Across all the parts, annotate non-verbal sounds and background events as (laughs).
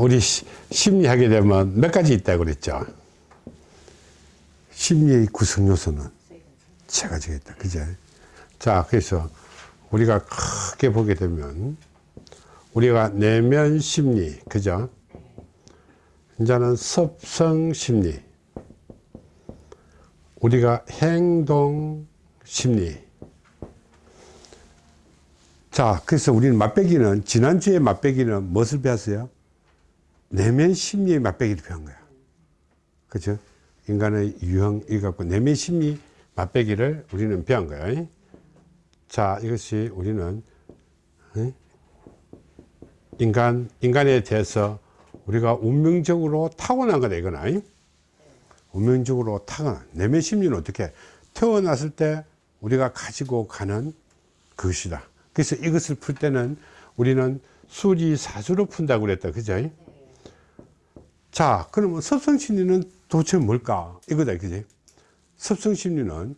우리 시- 심리하게 되면 몇 가지 있다고 그랬죠. 심리의 구성 요소는 세 가지가 있다. 그죠? 자, 그래서 우리가 크게 보게 되면 우리가 내면 심리, 그죠? 이제는 섭성 심리, 우리가 행동 심리. 자, 그래서 우리는 맛배기는, 지난주에 맛배기는 무엇을 배웠어요? 내면 심리의 맛배기를 배운 거야. 그죠? 인간의 유형, 이 갖고 내면 심리 맛배기를 우리는 배운 거야. 자, 이것이 우리는, 어? 인간, 인간에 대해서 우리가 운명적으로 타고난 거다, 이거나. 운명적으로 타고난, 내면 심리는 어떻게? 태어났을 때 우리가 가지고 가는 것이다. 그래서 이것을 풀 때는 우리는 수리 사수로 푼다고 그랬다. 그죠? 자, 그러면 섭성심리는 도대체 뭘까? 이거다. 그지? 섭성심리는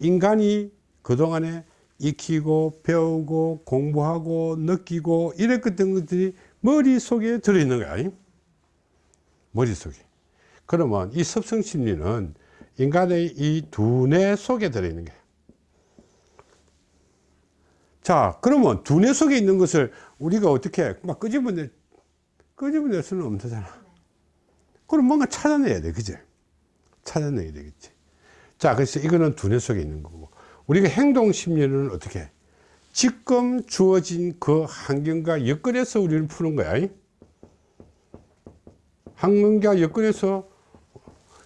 인간이 그동안에 익히고 배우고 공부하고 느끼고 이랬던 것들이 머릿속에 들어있는 거야. 머릿속에. 그러면 이 섭성심리는 인간의 이 두뇌 속에 들어있는 거야. 자, 그러면 두뇌 속에 있는 것을 우리가 어떻게 막 끄집어내, 끄집어낼 수는 없잖아. 그럼 뭔가 찾아내야 돼. 그지? 찾아내야 되겠지. 자, 그래서 이거는 두뇌 속에 있는 거고. 우리가 행동 심리는 어떻게? 지금 주어진 그 환경과 여건에서 우리를 푸는 거야. 환경과 여건에서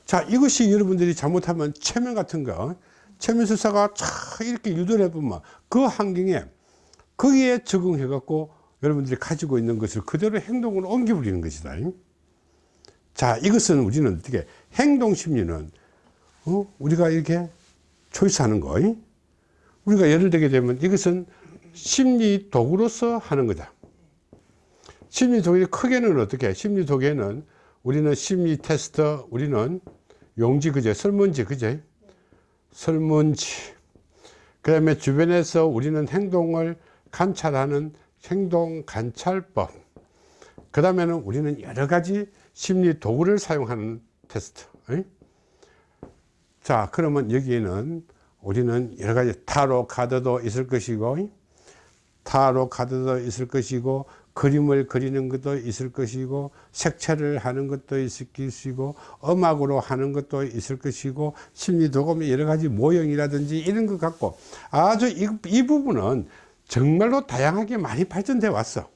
자, 이것이 여러분들이 잘못하면 최면 같은 거, 최면 수사가 쫙 이렇게 유도를 해보면 그 환경에 거기에 적응해 갖고 여러분들이 가지고 있는 것을 그대로 행동으로 옮겨 버리는 것이다. 자, 이것은 우리는 어떻게 행동 심리는 어? 우리가 이렇게 초이스하는 거. 우리가 예를 들게 되면 이것은 심리 도구로서 하는 거다. 심리 도구 크게는 어떻게? 심리 도구에는 우리는 심리 테스트, 우리는 용지 그제, 설문지 그제, 설문지. 그 다음에 주변에서 우리는 행동을 관찰하는 행동 관찰법. 그 다음에는 우리는 여러 가지 심리 도구를 사용하는 테스트. 에? 자, 그러면 여기에는 우리는 여러 가지 타로 카드도 있을 것이고, 타로 카드도 있을 것이고, 그림을 그리는 것도 있을 것이고, 색채를 하는 것도 있을 것이고, 음악으로 하는 것도 있을 것이고, 심리 도구면 여러 가지 모형이라든지 이런 것 같고, 아주 이, 이 부분은 정말로 다양하게 많이 발전돼 왔어.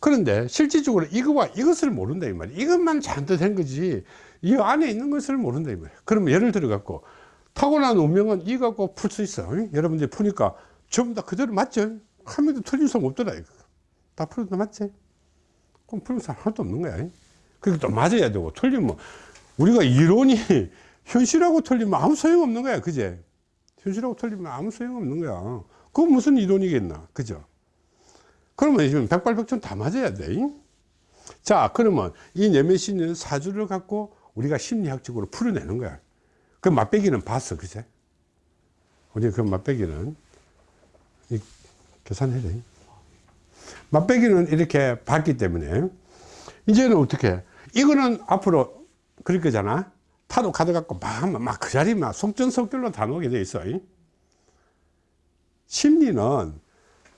그런데 실질적으로 이거와 이것을 모른다 이 말이야. 이것만 잘못된 거지. 이 안에 있는 것을 모른다 이 말이야. 그러면 예를 들어 갖고 타고난 운명은 이 갖고 풀 수 있어. 응? 여러분들 이 푸니까 전부 다 그대로 맞죠? 한 명도 틀린 사람 없더라. 이거. 다 풀어도 맞지? 그럼 풀는 사람 하나도 없는 거야. 그게 또 맞아야 되고 틀리면 우리가 이론이 (laughs) 현실하고 틀리면 아무 소용 없는 거야. 그제? 현실하고 틀리면 아무 소용 없는 거야. 그건 무슨 이론이겠나. 그죠? 그러면 지금 백발백중 다 맞아야 돼. 자, 그러면 이 내면심리는 사주를 갖고 우리가 심리학적으로 풀어내는 거야. 그 맛배기는 봤어, 그제? 우리 그 맛배기는 이 계산해야 돼. 맛배기는 이렇게 봤기 때문에 이제는 어떻게? 이거는 앞으로 그럴 거잖아. 타로 카드 갖고 막 하면 막그 자리 막 속전속결로 다 놓게 돼 있어. 심리는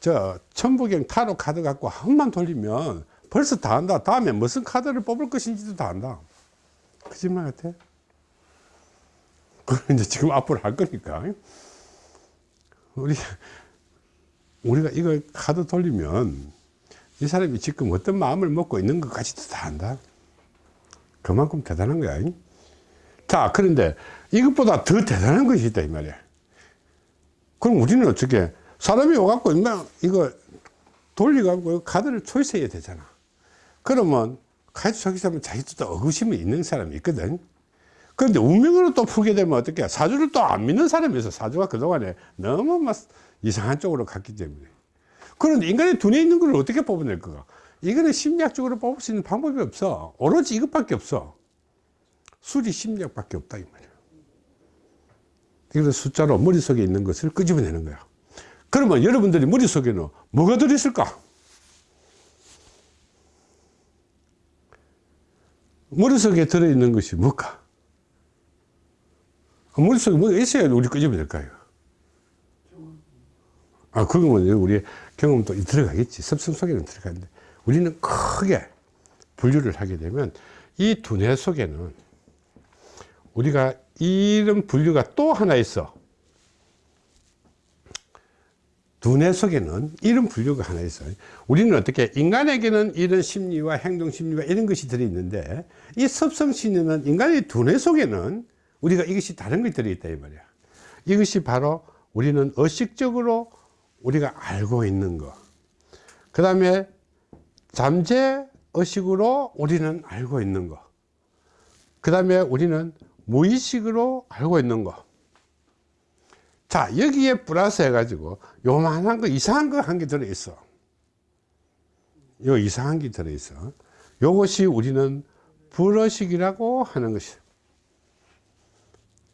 저 천부경 타로 카드 갖고 한 번 돌리면 벌써 다 안다. 다음에 무슨 카드를 뽑을 것인지도 다 안다. 거짓말 같아? 그건 이제 지금 앞으로 할 거니까. 우리, 우리가 이거 카드 돌리면 이 사람이 지금 어떤 마음을 먹고 있는 것까지도 다 안다. 그만큼 대단한 거야. 자, 그런데 이것보다 더 대단한 것이 있다, 이 말이야. 그럼 우리는 어떻게, 사람이 와갖고, 이거 돌려갖고 카드를 초이스해야 되잖아. 그러면 카드 초이스하면 자기도 또 의구심이 있는 사람이 있거든. 그런데 운명으로 또 풀게 되면 어떻게, 사주를 또 안 믿는 사람이 있어. 사주가 그동안에 너무 막 이상한 쪽으로 갔기 때문에. 그런데 인간의 두뇌에 있는 걸 어떻게 뽑아낼 거가? 이거는 심리학적으로 뽑을 수 있는 방법이 없어. 오로지 이것밖에 없어. 수리 심리학밖에 없다 이 말이야. 그래서 숫자로 머릿속에 있는 것을 끄집어내는 거야. 그러면 여러분들이 머릿속에는 뭐가 들어있을까? 머릿속에 들어있는 것이 뭘까? 머릿속에 뭐가 있어야 우리 끄집어낼까요? 아, 그거면 우리 경험도 들어가겠지. 습성 속에는 들어가는데, 우리는 크게 분류를 하게 되면, 이 두뇌 속에는 우리가 이런 분류가 또 하나 있어. 두뇌 속에는 이런 분류가 하나 있어요. 우리는 어떻게 인간에게는 이런 심리와 행동 심리와 이런 것이 들어있는데 이 습성 심리는 인간의 두뇌 속에는 우리가 이것이 다른 것이 들어있다 이 말이야. 이것이 바로 우리는 의식적으로 우리가 알고 있는 거. 그 다음에 잠재 의식으로 우리는 알고 있는 거. 그 다음에 우리는 무의식으로 알고 있는 거. 자, 여기에 플러스 해가지고 요만한 거, 이상한 거 한 개 들어있어. 요 이상한 게 들어있어. 요것이 우리는 불의식이라고 하는 것이.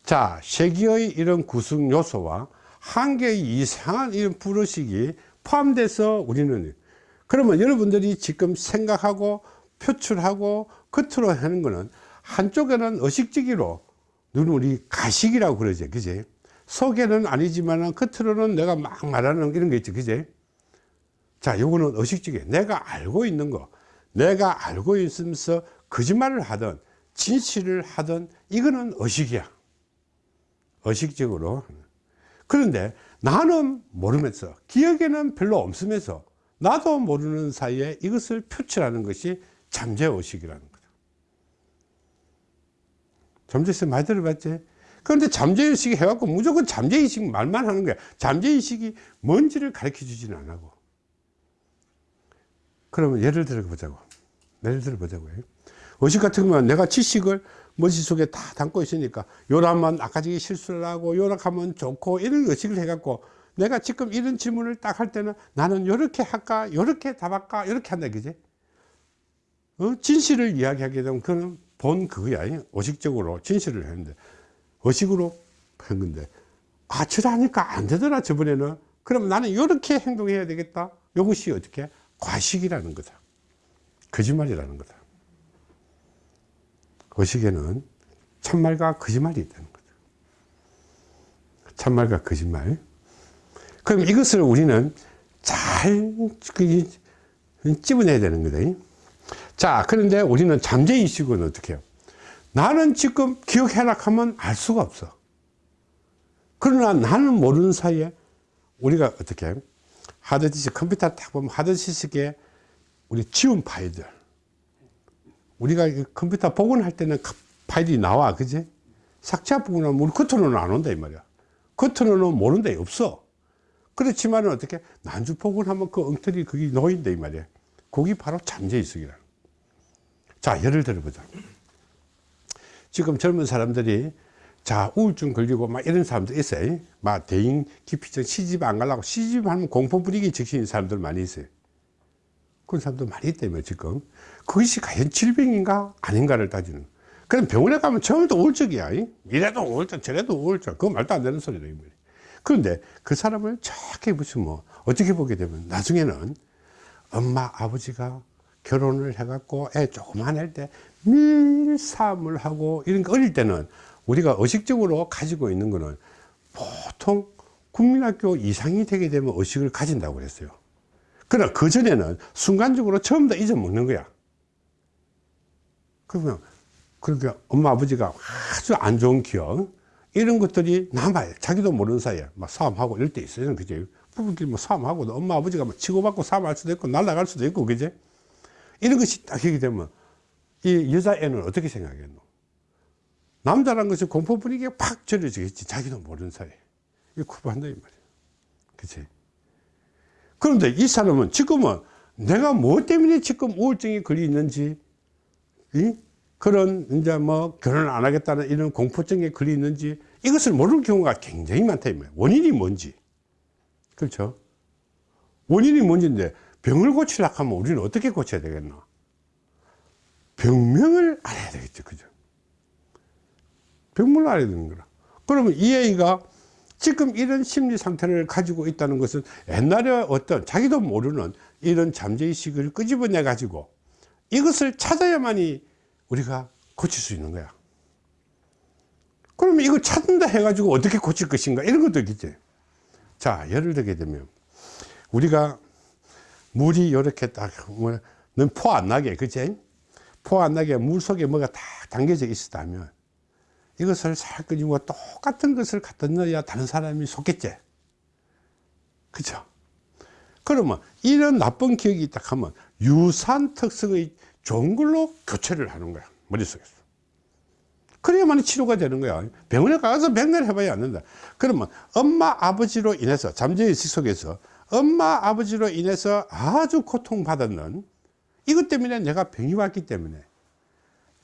자, 세기의 이런 구성 요소와 한 개의 이상한 이런 불의식이 포함돼서 우리는 그러면 여러분들이 지금 생각하고 표출하고 겉으로 하는 거는 한쪽에는 의식적으로 눈 우리 가식이라고 그러죠. 그지? 속에는 아니지만 겉으로는 내가 막 말하는 이런 게 있죠. 그지? 자, 요거는 의식적이에요. 내가 알고 있는 거. 내가 알고 있으면서 거짓말을 하든 진실을 하든 이거는 의식이야. 의식적으로. 그런데 나는 모르면서 기억에는 별로 없으면서 나도 모르는 사이에 이것을 표출하는 것이 잠재의식이라는 거죠. 잠재의식 많이 들어봤지? 그런데 잠재의식이 해갖고 무조건 잠재의식 말만 하는 거야. 잠재의식이 뭔지를 가르쳐 안 하고. 그러면 예를 들어 보자고. 예를 들어 보자고요. 의식 같은 거면 내가 지식을 머릿속에 다 담고 있으니까 요라면 아까 저기 실수를 하고 요락하면 좋고 이런 의식을 해갖고 내가 지금 이런 질문을 딱 할 때는 나는 요렇게 할까 요렇게 답할까 요렇게 한다 그지 어? 진실을 이야기하게 되면 그는 본 그거야 의식적으로 진실을 했는데 의식으로 한 건데 아 저러니까 안 되더라 저번에는. 그럼 나는 이렇게 행동해야 되겠다. 이것이 어떻게? 과식이라는 거다. 거짓말이라는 거다. 의식에는 참말과 거짓말이 있다는 거죠 참말과 거짓말. 그럼 이것을 우리는 잘 집어내야 되는 거다. 자 그런데 우리는 잠재의식은 어떻게 해요 나는 지금 기억해라 하면 알 수가 없어. 그러나 나는 모르는 사이에 우리가 어떻게 하드디스크 컴퓨터 딱 보면 하드디스크에 우리 지운 파일들. 우리가 컴퓨터 복원할 때는 파일이 나와 그지? 삭제하고 나면 우리 겉으로는 안 온다 이 말이야. 겉으로는 모른다 없어. 그렇지만 어떻게 난주 복원하면 그 엉터리 그게 놓인다 이 말이야. 그게 바로 잠재의식이라 자 예를 들어보자 지금 젊은 사람들이 자 우울증 걸리고 막 이런 사람들 있어요. 막 대인 기피증 시집 안 가려고 시집하면 공포 부리기 직신인 사람들 많이 있어요. 그런 사람들 많이 있다며 지금. 그것이 과연 질병인가? 아닌가를 따지는. 그럼 병원에 가면 처음부터 우울증이야. 이래도 우울증 저래도 우울증. 그거 말도 안 되는 소리다 그런데 그 사람을 정확히 보시면 뭐 어떻게 보게 되면 나중에는 엄마 아버지가 결혼을 해갖고 애 조그만 할 때 밀사을 하고 이런 거 어릴 때는 우리가 의식적으로 가지고 있는 거는 보통 국민학교 이상이 되게 되면 의식을 가진다고 그랬어요. 그러나 그 전에는 순간적으로 처음 다 잊어먹는 거야. 그러면 그러니까 엄마 아버지가 아주 안 좋은 기억 이런 것들이 남아요. 자기도 모르는 사이에 막 싸움하고 이럴 때 있어요. 그죠? 부부끼리 뭐 싸움하고 엄마 아버지가 막 치고받고 싸움할 수도 있고 날아갈 수도 있고 그죠 이런 것이 딱 하게 되면 이 여자애는 어떻게 생각했노? 남자란 것이 공포 분위기에 팍 절여지겠지. 자기도 모르는 사이에. 이거 구분한다, 이 말이야. 그치? 그런데 이 사람은 지금은 내가 뭐 때문에 지금 우울증이 걸려 있는지, 이? 그런, 이제 뭐, 결혼을 안 하겠다는 이런 공포증에 걸려 있는지, 이것을 모르는 경우가 굉장히 많다, 이 말이야. 원인이 뭔지. 그렇죠? 원인이 뭔지인데, 병을 고치려고 하면 우리는 어떻게 고쳐야 되겠나? 병명을 알아야 되겠죠. 그죠? 병명을 알아야 되는 거라. 그러면 이 아이가 지금 이런 심리 상태를 가지고 있다는 것은 옛날에 어떤 자기도 모르는 이런 잠재의식을 끄집어내 가지고 이것을 찾아야만이 우리가 고칠 수 있는 거야 그러면 이거 찾는다 해가지고 어떻게 고칠 것인가 이런 것도 있겠지 자 예를 들게 되면 우리가 물이 이렇게 딱포 안 나게 그치 포 안 나게 물 속에 뭐가 딱 담겨져 있었다면 이것을 살 끓이고 똑같은 것을 갖다 넣어야 다른 사람이 속겠지. 그죠 그러면 이런 나쁜 기억이 있다 하면 유산 특성의 좋은 걸로 교체를 하는 거야 머릿속에서. 그래야만 치료가 되는 거야. 병원에 가서 백날 해봐야 안 된다. 그러면 엄마 아버지로 인해서 잠재의식 속에서 엄마 아버지로 인해서 아주 고통받았는 이것 때문에 내가 병이 왔기 때문에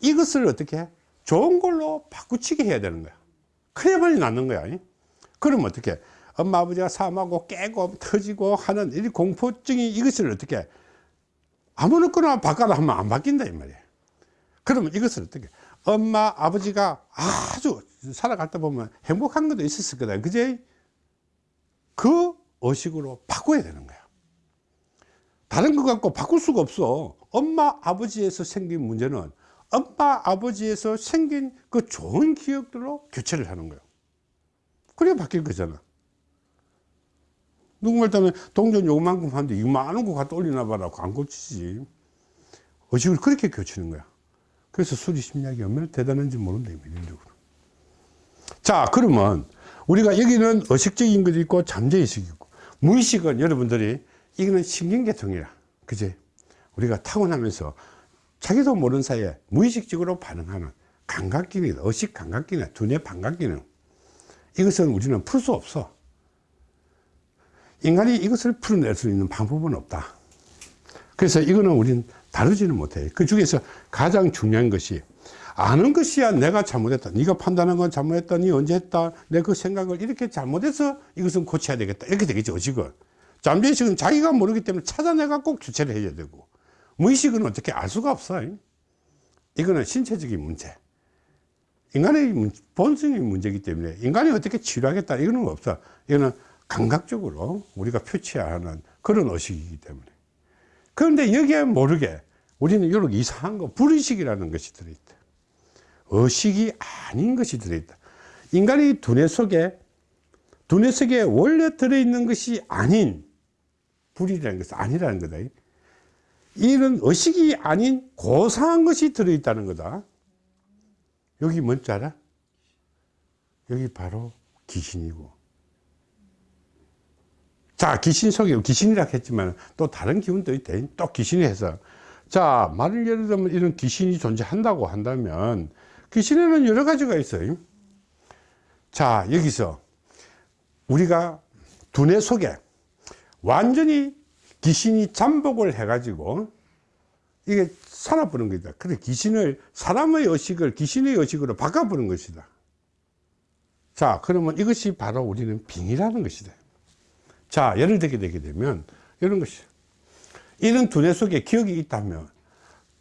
이것을 어떻게 좋은 걸로 바꾸치게 해야 되는 거야. 그래야만이 낫는 거야 그러면 어떻게 엄마 아버지가 사망하고 깨고 터지고 하는 이 공포증이 이것을 어떻게 아무렇거나 바꿔라 하면 안 바뀐다 이 말이야. 그러면 이것을 어떻게 엄마 아버지가 아주 살아갈 때 보면 행복한 것도 있었을 거다. 그제? 그 의식으로 바꿔야 되는 거야 다른 것 갖고 바꿀 수가 없어. 엄마 아버지에서 생긴 문제는 엄마 아버지에서 생긴 그 좋은 기억들로 교체를 하는 거예요. 그래야 바뀔 거잖아. 누구 말따면 동전 요만큼 하는데 이만한 거 갖다 올리나 봐라. 안 고치지. 의식을 그렇게 교치는 거야. 그래서 수리 심리학이 얼마나 대단한지 모른다 이론적으로 자 그러면 우리가 여기는 의식적인 것도 있고 잠재의식이 있고. 무의식은 여러분들이 이거는 신경계통이야 그지? 우리가 타고나면서 자기도 모르는 사이에 무의식적으로 반응하는 감각기능 의식 감각기능 두뇌 반각기능. 이것은 우리는 풀 수 없어. 인간이 이것을 풀어낼 수 있는 방법은 없다. 그래서 이거는 우리는 다루지는 못해 그 중에서 가장 중요한 것이 아는 것이야 내가 잘못했다 네가 판단한 건 잘못했다 니 언제 했다 내 그 생각을 이렇게 잘못해서 이것은 고쳐야 되겠다. 이렇게 되겠죠 의식은 잠재의식은 자기가 모르기 때문에 찾아내가 꼭 주체를 해야 되고 무의식은 어떻게 알 수가 없어. 이거는 신체적인 문제. 인간의 본성의 문제이기 때문에 인간이 어떻게 치료하겠다 이거는 없어. 이거는 감각적으로 우리가 표치하는 그런 의식이기 때문에. 그런데 여기에 모르게 우리는 이렇게 이상한 거 불의식이라는 것이 들어있다. 의식이 아닌 것이 들어있다. 인간의 두뇌 속에 두뇌 속에 원래 들어있는 것이 아닌 불이라는 것은 아니라는 거다. 이런 의식이 아닌 고상한 것이 들어있다는 거다. 여기 뭔지 알아? 여기 바로 귀신이고. 자 귀신 속에 귀신이라 했지만 또 다른 기운도 있대 또 귀신이 해서. 자 말을 예를 들면 이런 귀신이 존재한다고 한다면 귀신에는 여러 가지가 있어요. 자 여기서 우리가 두뇌 속에 완전히 귀신이 잠복을 해 가지고 이게 살아보는 거다. 그래 귀신을 사람의 의식을 귀신의 의식으로 바꿔보는 것이다. 자 그러면 이것이 바로 우리는 빙이라는 것이다. 자 예를 들게 되게 되면 이런 것이. 이런 두뇌 속에 기억이 있다면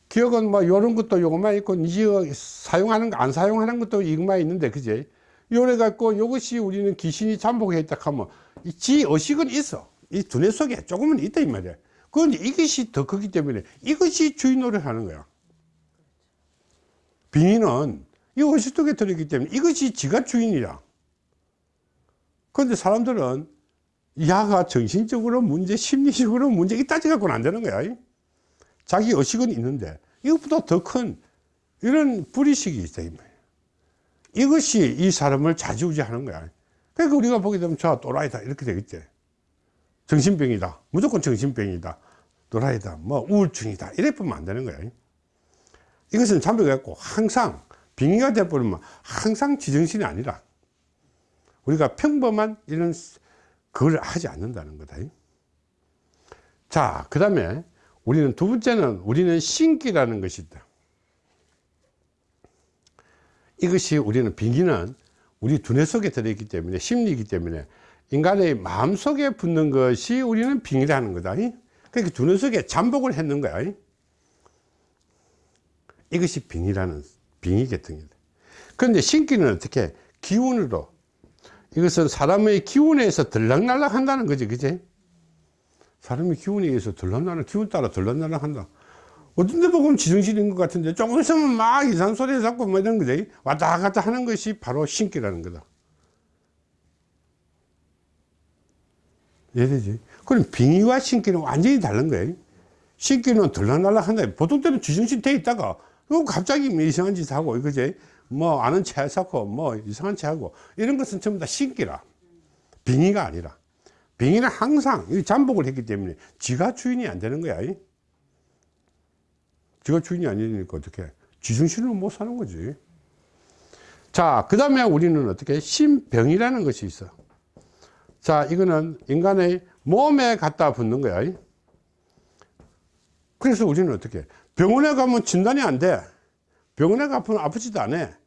기억은 뭐 이런 것도 요것만 있고 니 사용하는 거 안 사용하는 것도 이것만 있는데 그제 요래 갖고 이것이 우리는 귀신이 잠복해 있다 하면 지 의식은 있어 이 두뇌 속에 조금은 있다 이 말이야. 그런데 이것이 더 크기 때문에 이것이 주인 노릇 하는 거야. 빙의는 이 속에 들어있기 때문에 이것이 지가 주인이야. 그런데 사람들은 야가 정신적으로 문제 심리적으로 문제 이 따져 갖고는 안 되는 거야. 자기 의식은 있는데 이것보다 더 큰 이런 불의식이 있어 이것이 이 사람을 좌지우지하는 거야. 그러니까 우리가 보게 되면 저 또라이다 이렇게 되겠지 정신병이다. 무조건 정신병이다. 또라이다. 뭐 우울증이다. 이래 보면 안 되는 거야 이것은 잠복해갖고 항상 빙의가 돼버리면 항상 지정신이 아니라 우리가 평범한 이런 그걸 하지 않는다는 거다. 자그 다음에 우리는 두 번째는 우리는 신기라는 것이 있다. 이것이 우리는 빙의는 우리 두뇌 속에 들어있기 때문에 심리이기 때문에 인간의 마음속에 붙는 것이 우리는 빙의라는 거다. 그러니까 두뇌 속에 잠복을 했는 거야. 이것이 빙의라는 빙의 계통이다. 그런데 신기는 어떻게 기운으로 이것은 사람의 기운에 서 들락날락 한다는 거지 그지? 사람의 기운에 의해서 들락날락 기운 따라 들락날락 한다. 어떤 데 보면 지정신인 것 같은데 조금 있으면 막 이상한 소리 잡고 뭐 이런 거지. 왔다 갔다 하는 것이 바로 신기라는 거다 이해되지? 그럼 빙의와 신기는 완전히 다른 거예요? 신기는 들락날락 한다 보통 때는 지정신 돼 있다가 어, 갑자기 뭐 이상한 짓 하고 그지? 뭐 아는 체 쌓고 뭐 이상한 체 하고 이런 것은 전부 다 신기라. 빙의가 아니라. 빙의는 항상 이 잠복을 했기 때문에 지가 주인이 안 되는 거야 이. 지가 주인이 아니니까 어떻게 지중신으로 못 사는 거지. 자그 다음에 우리는 어떻게? 신병이라는 것이 있어 자 이거는 인간의 몸에 갖다 붙는 거야. 이. 그래서 우리는 어떻게 병원에 가면 진단이 안돼. 병원에 가면 아프지도 않아.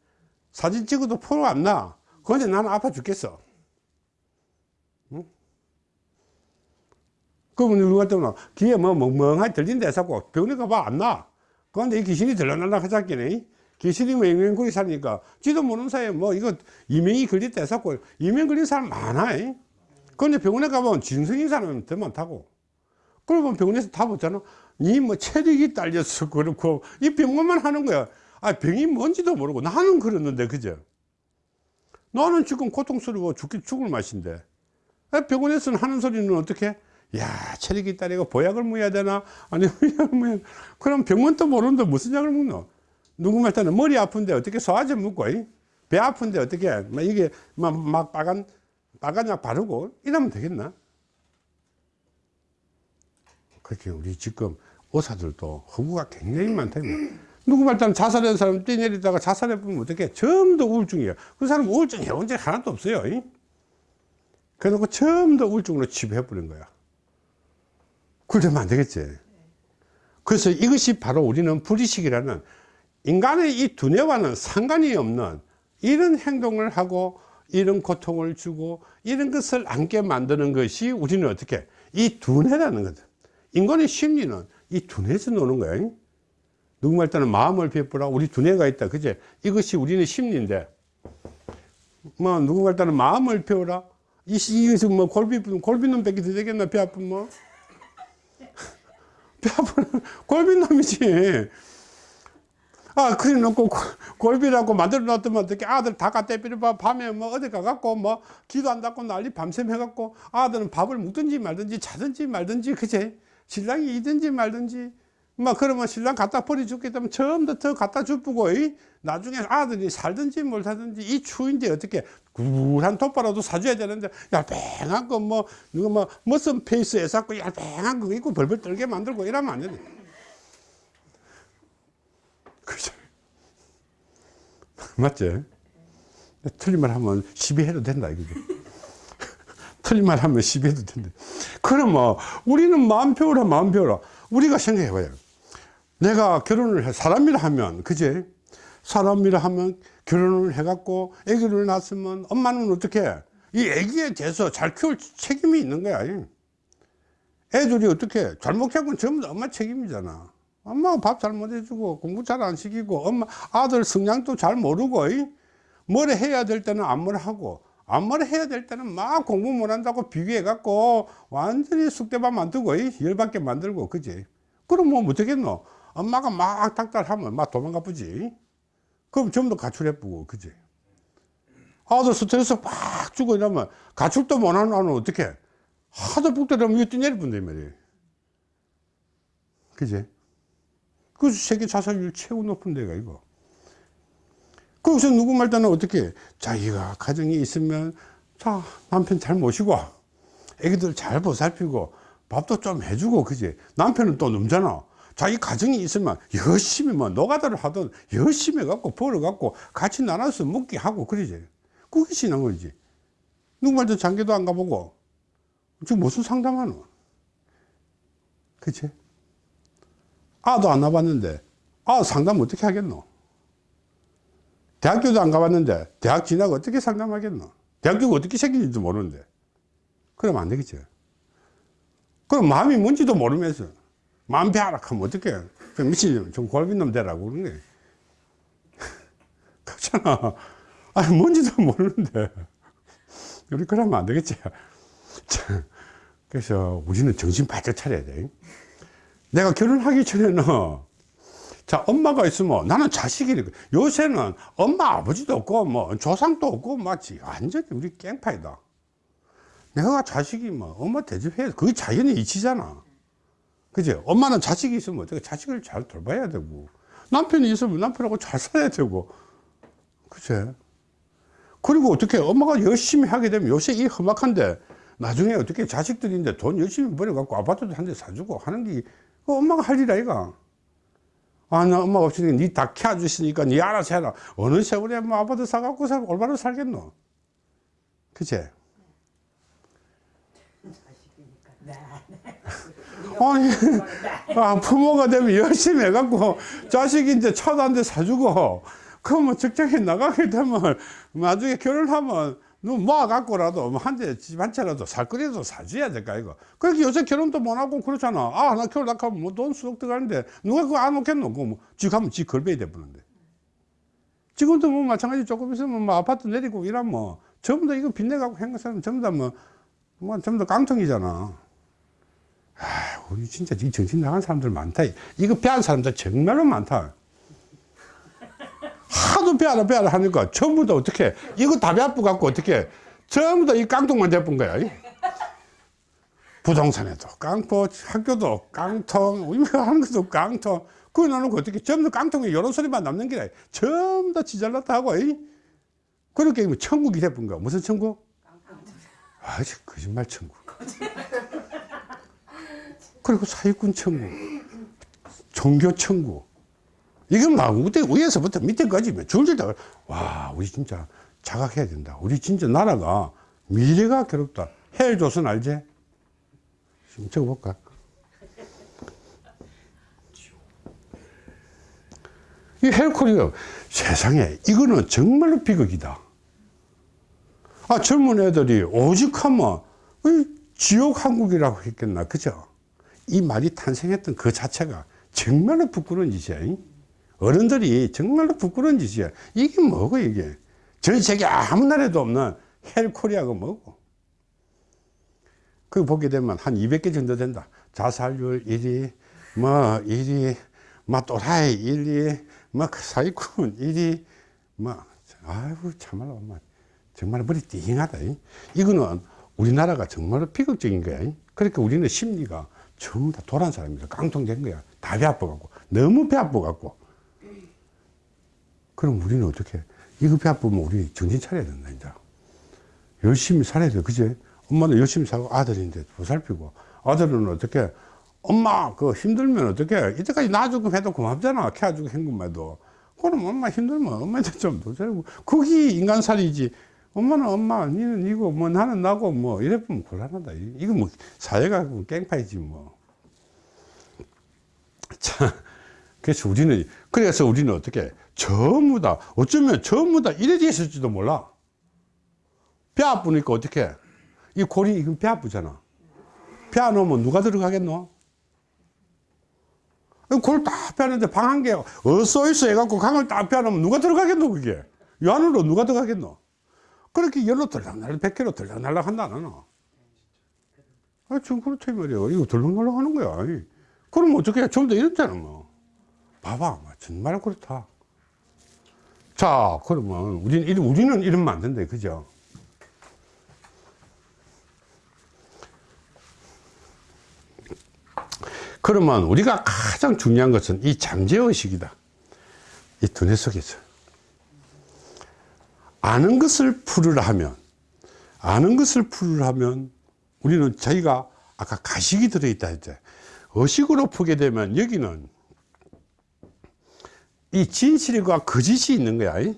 사진 찍어도 포로 안나. 그런데 나는 아파 죽겠어. 응? 그러면 누가 때문에 귀에 뭐 멍멍하게 들린다 해서 병원에 가봐 안나. 그런데 이 귀신이 들락날락 하자기네. 귀신이 뭐 맹맹거리 사니까. 지도 모르는 사이에 뭐 이거 이명이 걸렸다 해서 이명 걸린 사람 많아 그런데 병원에 가보면 진성인 사람은 더 많다고. 그러면 병원에서 다 보잖아. 니뭐 체력이 딸려서 (laughs) 그렇고 이 병원만 하는 거야. 아 병이 뭔지도 모르고 나는 그랬는데 그죠? 나는 지금 고통스러워 죽기 죽을 맛인데. 아, 병원에서는 하는 소리는 어떻게? 야 체력이 딸리고 보약을 먹어야 되나? 아니 (laughs) 뭐 그럼 병원도 모르는데 무슨 약을 먹노? 누구 말따는 머리 아픈데 어떻게 소화제 먹고 이? 배 아픈데 어떻게? 막 이게 막, 막 빨간 빨간 약 바르고 이러면 되겠나? 그렇게 우리 지금 의사들도 허구가 굉장히 많다. 누구 말따는 자살한 사람 뛰내리다가 자살해 보면 어떻게 전부 다 우울증이에요. 그 사람 우울증 해본 적 하나도 없어요 이? 그래놓고 전부 다 우울증으로 치부해 버린 거야. 그러면 안 되겠지. 그래서 이것이 바로 우리는 불의식이라는 인간의 이 두뇌와는 상관이 없는 이런 행동을 하고 이런 고통을 주고 이런 것을 안게 만드는 것이 우리는 어떻게? 이 두뇌라는 거다 인간의 심리는 이 두뇌에서 노는 거야 누구 말따는 마음을 베풀어 우리 두뇌가 있다. 그제? 이것이 우리는 심리인데. 뭐 누구 말따는 마음을 배우라 이 이것은 뭐 골비 골비는 뺏기 되겠나? 배 아픈 뭐 (laughs) 배 아픈 골비놈이지 아 그래 놓고 골비라고 만들어 놨더만 어떻게 아들 다 갖다 빌어 밤에 뭐 어디 가갖고 뭐 기도 안 닫고 난리 밤샘 해갖고 아들은 밥을 먹든지 말든지 자든지 말든지 그제 신랑이 이든지 말든지. 막 그러면 신랑 갖다 버려 죽겠다면 처음부터 갖다 주고 나중에 아들이 살든지 뭘 살든지 이 추인데 어떻게 굴한 톱바라도 사줘야 되는데 얄뱅한 거뭐 누가 뭐 머슴 페이스에 쌓고 얄뱅한 거 입고 벌벌 떨게 만들고 이러면 안 되네 그죠 맞지? 틀린 말 하면 시비해도 된다 이거지. (laughs) 틀린 말 하면 시비해도 된다. 뭐 우리는 마음 배우라 마음 배우라. 우리가 생각해 봐요. 내가 결혼을 해 사람이라 하면 그제 사람이라 하면 결혼을 해 갖고 아기를 낳았으면 엄마는 어떻게 이 아기에 대해서 잘 키울 책임이 있는 거야. 애들이 어떻게 잘못하면 전부 다 엄마 책임이잖아 엄마가 밥잘 못 해주고 공부 잘 안 시키고 엄마 아들 성향도 잘 모르고 뭐를 해야 될 때는 안뭘 하고 안뭘 해야 될 때는 막 공부 못 한다고 비교해 갖고 완전히 숙대밥 만들고 열받게 만들고 그지? 그럼 뭐 어떻겠노? 엄마가 막 닥달하면 막 도망가 보지. 그럼 전부 다 가출해보고 그지? 아들 스트레스 팍 주고 이러면 가출도 못하는 아는 어떻게 하도 북대라면 이거 뛰내릴 뿐데 말이에요. 그지 그래서 세계 자살률 최고 높은 데가 이거. 거기서 누구 말따는 어떻게 자기가 가정이 있으면 자 남편 잘 모시고 애기들 잘 보살피고 밥도 좀 해주고 그지? 남편은 또 넘잖아. 자기 가정이 있으면 열심히 뭐 노가다를 하든 열심히 해갖고 벌어갖고 같이 나눠서 먹게 하고 그러지. 그게 신앙이지. 누구 말도 장계도 안 가보고. 지금 무슨 상담하노? 그치 아도 안 나봤는데. 아 상담 어떻게 하겠노? 대학교도 안 가봤는데 대학 진학 어떻게 상담하겠노? 대학교가 어떻게 생긴지도 모르는데. 그러면 안 되겠죠 그럼 마음이 뭔지도 모르면서 마음 배하락하면 어떡해? 미친놈 좀 골빈놈 되라고 그러는 게 (laughs) 그렇잖아. 아니 뭔지도 모르는데. 우리 그러면 안 되겠지. 그래서 우리는 정신 바짝 차려야 돼 내가 결혼하기 전에는 자, 엄마가 있으면 나는 자식이니까. 요새는 엄마, 아버지도 없고, 뭐, 조상도 없고, 맞지. 완전히 우리 깽파이다. 내가 자식이 뭐, 엄마 대접해야 돼. 그게 자연의 이치잖아. 그지? 엄마는 자식이 있으면 어떻게 자식을 잘 돌봐야 되고, 남편이 있으면 남편하고 잘 살아야 되고, 그치? 그리고 어떻게 엄마가 열심히 하게 되면 요새 이 험악한데, 나중에 어떻게 자식들인데 돈 열심히 벌어갖고 아파트도 한 대 사주고 하는 게, 그 엄마가 할 일 아이가. 아, 나 엄마가 없으니까 니다 키워주시니까 니 알아서 해라. 어느 세월에 뭐 아파트 사갖고 살, 올바로 살겠노? 그치? 아니, 아, 부모가 되면 열심히 해갖고 자식이 이제 차도 한 대 사주고, 그러면 뭐 직장에 나가게 되면 나중에 결혼하면 너 모아갖고라도 뭐한대 집 한 채라도 살 거리도 사줘야 될까, 이거. 그렇게 요새 결혼도 못 하고 그렇잖아. 아, 나 결혼 나 하면 뭐돈 수억 들어가는데 누가 그거 안 놓겠노? 그거 뭐, 지 가면 지 걸배야 돼버는데. 지금도 뭐 마찬가지 조금 있으면 뭐 아파트 내리고 이러면 뭐 전부 다 이거 빚내갖고 한 사람 전부 다 뭐, 뭐 전부 다 깡통이잖아. 아, 우리 진짜 이 정신 나간 사람들 많다. 이거 배한 사람들 정말로 많다. 하도 배하라 배하라 하니까 전부 다 어떻게 이거 다 배아프 갖고 어떻게 전부 다 이 깡통만 돼본 거야. 이. 부동산에도 깡통, 학교도 깡통, 이거 하는 것도 깡통. 그거 나놓고 어떻게 전부 다 깡통에 이런 소리만 남는 게 아니라 전부 다 지잘났다 하고. 이. 그렇게 뭐 천국이 돼본 거야. 무슨 천국? 아, 거짓말 천국. 그리고 사기꾼 천국, 종교 천국. 이건 막 위에서부터 밑에까지 줄줄 다, 와, 우리 진짜 자각해야 된다. 우리 진짜 나라가 미래가 괴롭다. 헬 조선 알지? 좀 적어볼까? 이 헬코리아 세상에 이거는 정말로 비극이다. 아, 젊은 애들이 오직 하면 이 지옥 한국이라고 했겠나, 그죠? 이 말이 탄생했던 그 자체가 정말로 부끄러운 짓이야. 이? 어른들이 정말로 부끄러운 짓이야. 이게 뭐고, 이게? 전 세계 아무 나라에도 없는 헬코리아가 뭐고? 그 보게 되면 한 200개 정도 된다. 자살률 1위, 뭐 1위, 뭐 또라이 1위, 뭐 사기꾼 1위, 뭐, 아이고, 참말로, 뭐, 정말 머리 띵하다. 이. 이거는 우리나라가 정말로 비극적인 거야. 이. 그러니까 우리는 심리가 전부 다 도란 사람이다. 깡통된 거야. 다 배 아파갖고. 너무 배 아파갖고. 그럼 우리는 어떻게, 배 아프면 우리 정신 차려야 된다, 이제. 열심히 살아야 돼. 그지? 엄마는 열심히 살고 아들인데 보살피고. 아들은 어떻게, 엄마, 그 힘들면 어떻게, 이때까지 놔주고 해도 고맙잖아. 키워주고 한 것만 해도. 그럼 엄마 힘들면 엄마한테 좀 도살고. 그게 인간살이지. 엄마는 엄마, 니는 이거, 뭐 나는 나고, 뭐, 이래 보면 곤란하다. 이거 뭐, 사회가 뭐 깽파이지, 뭐. 자, 그래서 우리는, 그래서 우리는 어떻게, 전부 다, 어쩌면 전부 다 이래 있을지도 몰라. 배 아프니까 어떻게, 이 골이, 이건 배 아프잖아. 배안 오면 누가 들어가겠노? 골딱 빼는데 방 한 개, 어써 있어 해갖고 강을 딱 빼놓으면 누가 들어가겠노, 그게? 이 안으로 누가 들어가겠노? 그렇게 열로 들락날락, 백개로 들락날락 한다, 나는. 아, 지금 그렇지 말이야. 이거 들락날락 하는 거야. 그럼 어떻게 좀더 이렇잖아, 뭐. 봐봐. 정말 그렇다. 자, 그러면 우리는, 우리는 이러면 안 된다, 그죠? 그러면 우리가 가장 중요한 것은 이 잠재의식이다. 이 두뇌 속에서. 아는 것을 풀으라 하면, 아는 것을 풀으라 하면, 우리는 저희가 아까 가식이 들어있다 했죠. 의식으로 풀게 되면 여기는 이 진실과 거짓이 있는 거야. 이?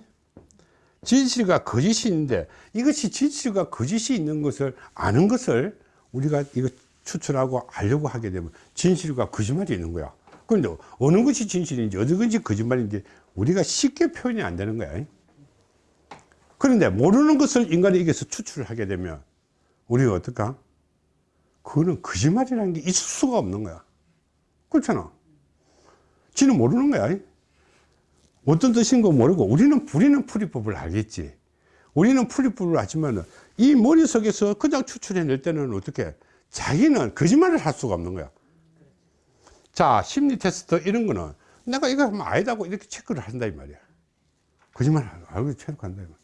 진실과 거짓이 있는데 이것이 진실과 거짓이 있는 것을 아는 것을 우리가 이거 추출하고 알려고 하게 되면 진실과 거짓말이 있는 거야. 그런데 어느 것이 진실인지 어느 것이 거짓말인지 우리가 쉽게 표현이 안 되는 거야. 그런데 모르는 것을 인간이 여기서 추출을 하게 되면 우리가 어떨까? 그거는 거짓말이라는 게 있을 수가 없는 거야. 그렇잖아. 지는 모르는 거야. 어떤 뜻인 거 모르고 우리는 우리는 풀이법을 알겠지. 우리는 풀이법을 알지만 이 머릿속에서 그냥 추출해낼 때는 어떻게 자기는 거짓말을 할 수가 없는 거야. 자, 심리 테스트 이런 거는 내가 이거 하면 아니다고 이렇게 체크를 한다 이 말이야 거짓말 알고 체크한다 이 말이야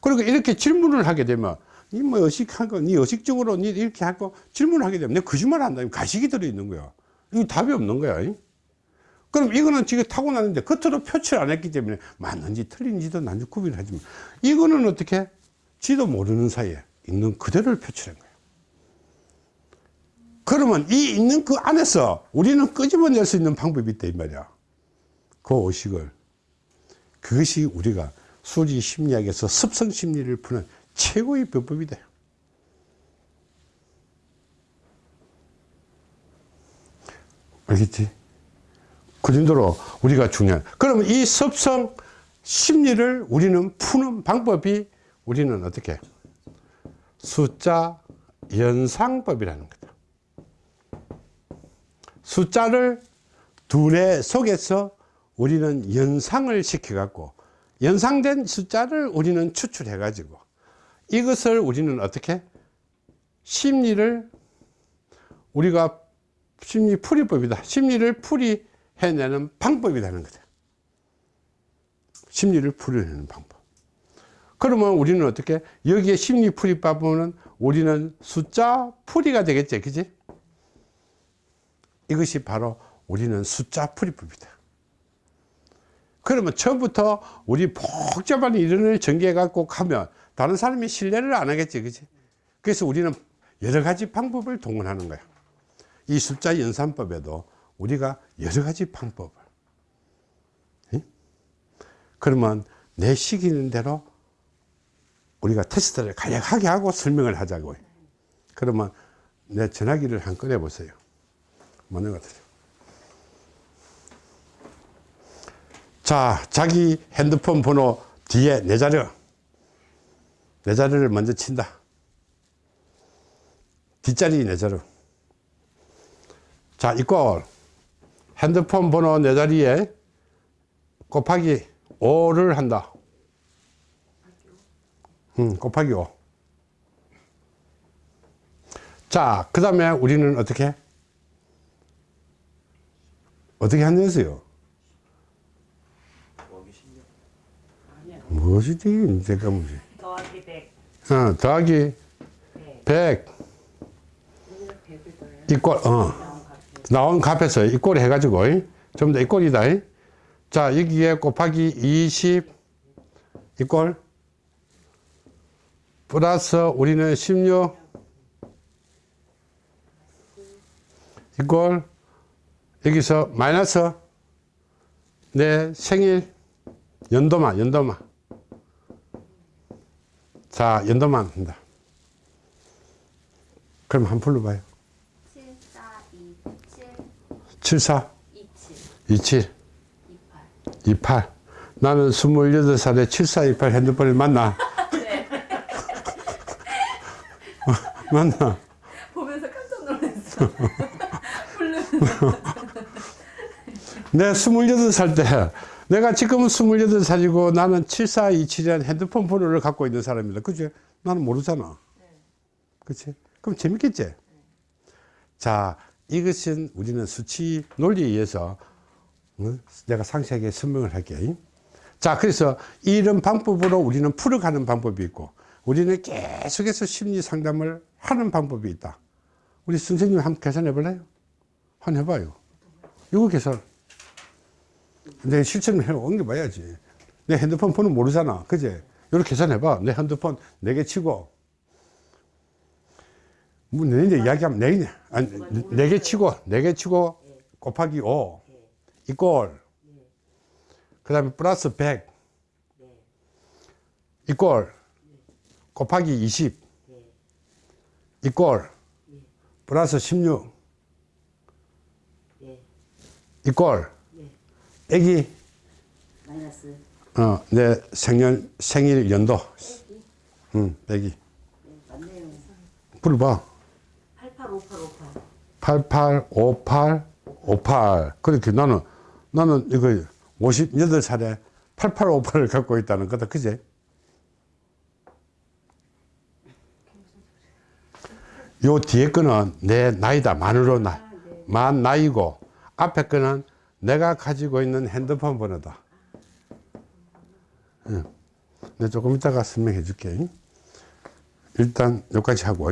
그리고 이렇게 질문을 하게 되면 니뭐 의식한 거, 니 의식적으로 니 이렇게 하고 질문을 하게 되면 내가 거짓말 한다 가식이 들어있는 거야 이거 답이 없는 거야 이? 그럼 이거는 지금 타고났는데 겉으로 표출 안 했기 때문에 맞는지 틀린지도 난지 구별을 하지만 이거는 어떻게? 지도 모르는 사이에 있는 그대로를 표출한 거야 그러면 이 있는 그 안에서 우리는 끄집어낼 수 있는 방법이 있다 이 말이야. 그 의식을. 그것이 우리가 수지 심리학에서 습성 심리를 푸는 최고의 비법이다 알겠지? 그 정도로 우리가 중요한. 그러면 이 습성 심리를 우리는 푸는 방법이 우리는 어떻게? 숫자 연상법이라는 거다 숫자를 두뇌 속에서 우리는 연상을 시켜 갖고 연상된 숫자를 우리는 추출해 가지고 이것을 우리는 어떻게? 심리를 우리가 심리 풀이법이다. 심리를 풀이 해내는 방법이라는 거다 심리를 풀이내는 방법. 그러면 우리는 어떻게 여기에 심리 풀이법은 우리는 숫자 풀이가 되겠지 그지? 이것이 바로 우리는 숫자 풀이법이다 그러면 처음부터 우리 복잡한 이론을 전개해 갖고 가면 다른 사람이 신뢰를 안 하겠지 그지? 그래서 우리는 여러 가지 방법을 동원하는 거야 이 숫자 연산법에도 우리가 여러 가지 방법을 예? 그러면 내 시키는 대로 우리가 테스트를 간략하게 하고 설명을 하자고. 그러면 내 전화기를 한 꺼내 보세요. 뭐는 것 같아요. 자 자기 핸드폰 번호 뒤에 내 자료. 내 자료를 먼저 친다. 뒷자리 내 자료. 자 이꼴 핸드폰 번호 내 자리에 곱하기 5를 한다 음, 곱하기 5 자, 그 다음에 우리는 어떻게? 어떻게 한댔어요? 무엇이지? 뭐지? 더하기 100. 어, 더하기 100 이꼴, 어. 나온 값에서 이 꼴 해가지고, 전부 다 이 꼴이다. 이. 자, 여기에 곱하기 20 이꼴. 플러스 우리는 16 이꼴. 여기서 마이너스. 내 생일. 연도만 연도만 자 연도만 한다. 그럼 한 풀로 봐요. 7, 4, 2, 7, 74 27, 27 28. 28 나는 28살에 7428 핸드폰을 만나. (laughs) 만나. 보면서 깜짝 놀랐어. (laughs) 내 28살 때 내가 지금은 28살이고 나는 7427이라는 핸드폰 번호를 갖고 있는 사람이다. 그지 나는 모르잖아. 그치? 그럼 재밌겠지? 자 이것은 우리는 수치 논리에 의해서 어? 내가 상세하게 설명을 할게. 자 그래서 이런 방법으로 우리는 풀어가는 방법이 있고 우리는 계속해서 심리 상담을 하는 방법이 있다. 우리 선생님 한번 계산해 볼래요? 한번 해봐요. 이거 계산. 내 실천을 해 옮겨봐야지. 내 핸드폰 번호 모르잖아. 그제? 이렇게 계산해봐. 내 핸드폰 네개 치고 뭐 내내 이야기하면 네, 아니, 네 개 치고 네 개 치고 곱하기 5 이꼴. 그 다음에 플러스 100 이꼴. 곱하기 20 이꼴. 플러스 16 이꼴. 애기. 마이너스. 어, 내 생년 생일 연도. 응 애기. 맞네요. 불봐 885858. 8858 58 그렇게 나는 나는 이거 58살에 8858을 갖고 있다는 거다 그제 요 뒤에 거는 내 나이다 만으로 나, 만 나이고 앞에 거는 내가 가지고 있는 핸드폰 번호다. 응. 내가 조금 이따가 설명해 줄게. 일단 여기까지 하고.